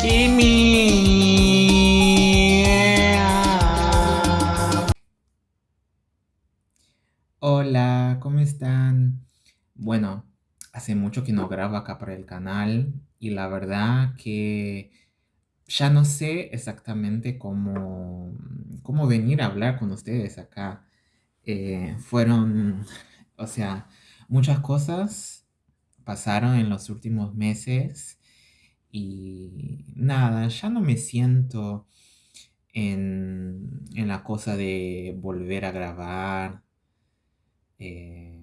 Kimi. Hola, ¿cómo están? Bueno, hace mucho que no grabo acá para el canal y la verdad que ya no sé exactamente cómo, cómo venir a hablar con ustedes acá. Eh, fueron, o sea, muchas cosas pasaron en los últimos meses y nada, ya no me siento en, en la cosa de volver a grabar eh,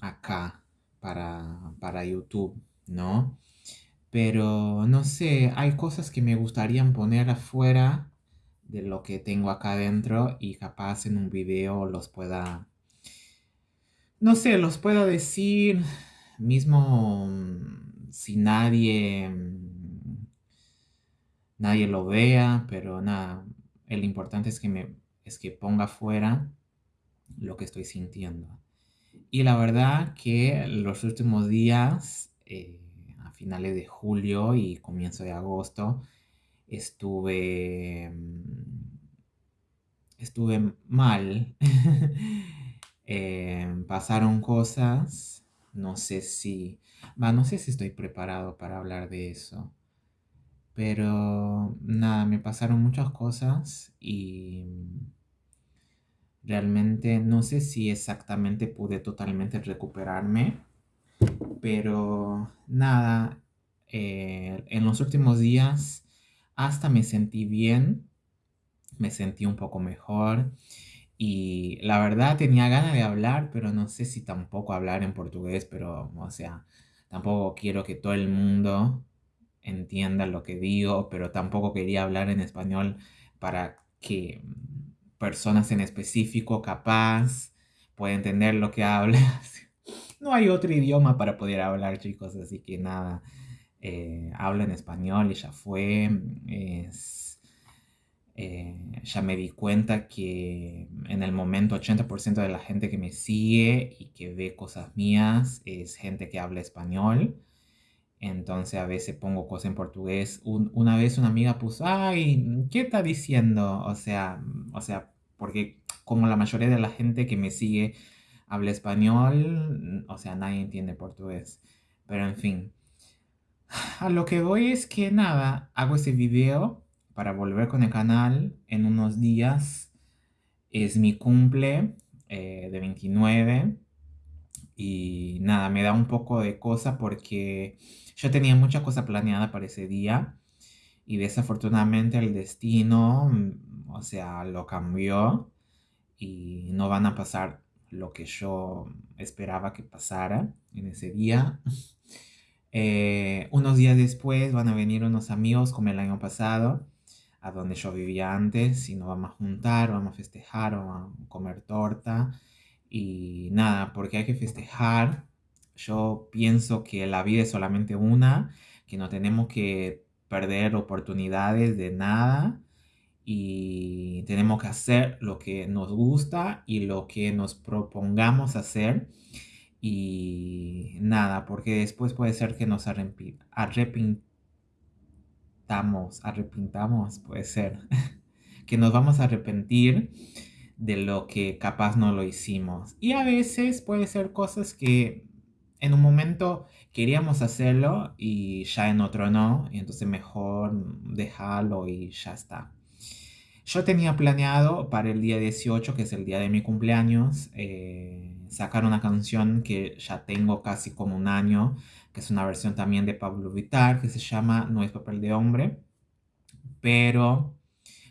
acá para, para YouTube, ¿no? Pero no sé, hay cosas que me gustaría poner afuera de lo que tengo acá adentro y capaz en un video los pueda, no sé, los pueda decir mismo mm, si nadie, mm, nadie lo vea, pero nada, el importante es que me, es que ponga afuera lo que estoy sintiendo. Y la verdad que los últimos días, eh, a finales de julio y comienzo de agosto, estuve, estuve mal. Eh, pasaron cosas, no sé si, no sé si estoy preparado para hablar de eso. Pero nada, me pasaron muchas cosas y realmente no sé si exactamente pude totalmente recuperarme. Pero nada, eh, en los últimos días hasta me sentí bien, me sentí un poco mejor y la verdad tenía ganas de hablar, pero no sé si tampoco hablar en portugués, pero o sea, tampoco quiero que todo el mundo entienda lo que digo, pero tampoco quería hablar en español para que personas en específico capaz pueda entender lo que hablas. No hay otro idioma para poder hablar, chicos, así que nada, eh, hablo en español y ya fue. Es, eh, ya me di cuenta que en el momento 80% de la gente que me sigue y que ve cosas mías es gente que habla español. Entonces a veces pongo cosas en portugués. una vez una amiga puso, ay, ¿qué está diciendo? O sea, o sea, porque como la mayoría de la gente que me sigue habla español, o sea, nadie entiende portugués. Pero en fin, a lo que voy es que nada, hago ese video para volver con el canal en unos días. Es mi cumple eh, de 29 y nada, me da un poco de cosa porque yo tenía mucha cosa planeada para ese día y desafortunadamente el destino, mm, o sea, lo cambió y no van a pasar lo que yo esperaba que pasara en ese día. Eh, unos días después van a venir unos amigos como el año pasado, a donde yo vivía antes, y nos vamos a juntar, vamos a festejar, vamos a comer torta. Y nada, porque hay que festejar. Yo pienso que la vida es solamente una, que no tenemos que perder oportunidades de nada y tenemos que hacer lo que nos gusta y lo que nos propongamos hacer y nada, porque después puede ser que nos arrepintamos, arrepintamos, puede ser, que nos vamos a arrepentir de lo que capaz no lo hicimos. Y a veces puede ser cosas que en un momento queríamos hacerlo y ya en otro no, y entonces mejor dejarlo y ya está. Yo tenía planeado para el día 18, que es el día de mi cumpleaños, eh, sacar una canción que ya tengo casi como un año, que es una versión también de Pablo Vitar, que se llama No es papel de hombre, pero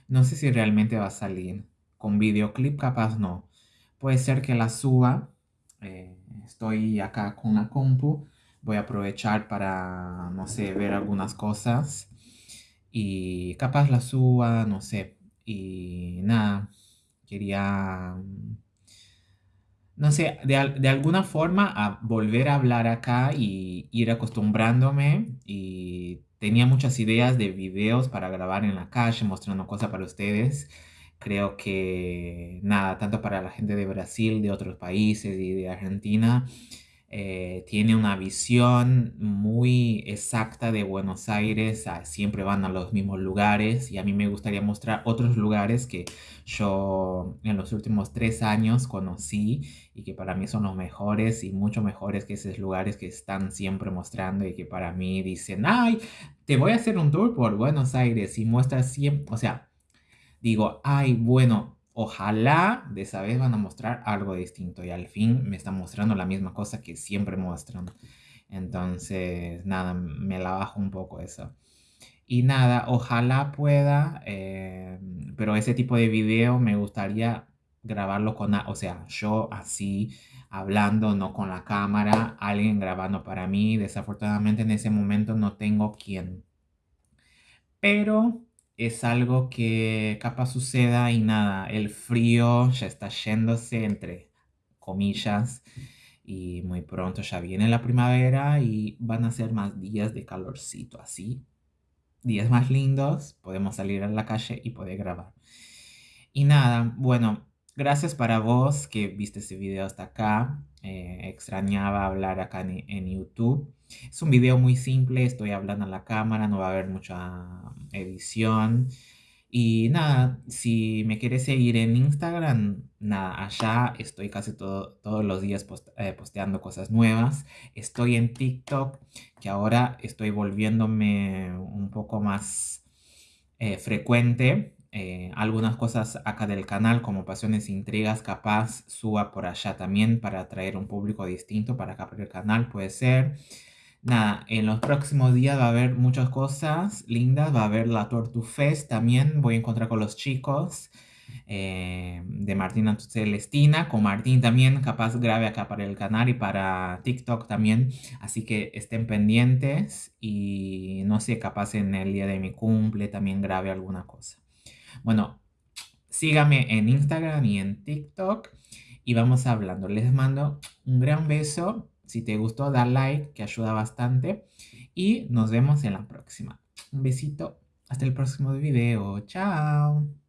no sé si realmente va a salir. Con videoclip capaz no. Puede ser que la suba. Eh, estoy acá con la compu voy a aprovechar para, no sé, ver algunas cosas y capaz la suba, no sé. Y nada, quería, no sé, de, de alguna forma volver a hablar acá y ir acostumbrándome y tenía muchas ideas de videos para grabar en la calle mostrando cosas para ustedes. Creo que nada, tanto para la gente de Brasil, de otros países y de Argentina, eh, tiene una visión muy exacta de Buenos Aires, siempre van a los mismos lugares y a mí me gustaría mostrar otros lugares que yo en los últimos tres años conocí y que para mí son los mejores y mucho mejores que esos lugares que están siempre mostrando y que para mí dicen, ay, te voy a hacer un tour por Buenos Aires y muestra siempre, o sea, digo, ay, bueno, Ojalá de esa vez van a mostrar algo distinto y al fin me están mostrando la misma cosa que siempre muestran. Entonces, nada, me la bajo un poco eso. Y nada, ojalá pueda, eh, pero ese tipo de video me gustaría grabarlo con, o sea, yo así hablando, no con la cámara, alguien grabando para mí. Desafortunadamente en ese momento no tengo quien. Pero es algo que capaz suceda y nada, el frío ya está yéndose entre comillas y muy pronto ya viene la primavera y van a ser más días de calorcito así. Días más lindos, podemos salir a la calle y poder grabar. Y nada, bueno, gracias para vos que viste este video hasta acá. Eh, extrañaba hablar acá en, YouTube. Es un video muy simple, estoy hablando a la cámara, no va a haber mucha edición. Y nada, si me quieres seguir en Instagram, nada, allá estoy casi todos los días eh, posteando cosas nuevas. Estoy en TikTok, que ahora estoy volviéndome un poco más eh, frecuente eh, algunas cosas acá del canal como pasiones e intrigas capaz suba por allá también para atraer un público distinto para acá por el canal puede ser. Nada en los próximos días va a haber muchas cosas lindas va a haber la Tortu Fest también voy a encontrar con los chicos eh, de Martina Celestina con Martín también capaz grave acá para el canal y para TikTok también así que estén pendientes y no sé capaz en el día de mi cumple también grabe alguna cosa bueno, síganme en Instagram y en TikTok y vamos hablando. Les mando un gran beso. Si te gustó, da like, que ayuda bastante. Y nos vemos en la próxima. Un besito. Hasta el próximo video. Chao.